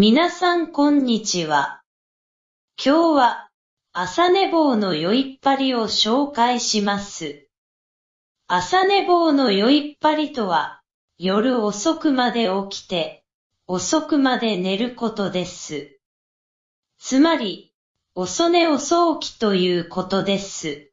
皆さんこんにちは。今日は朝寝坊の酔いっぱりを紹介します。朝寝坊の酔いっぱりとは、夜遅くまで起きて、遅くまで寝ることです。つまり、遅寝遅起きということです。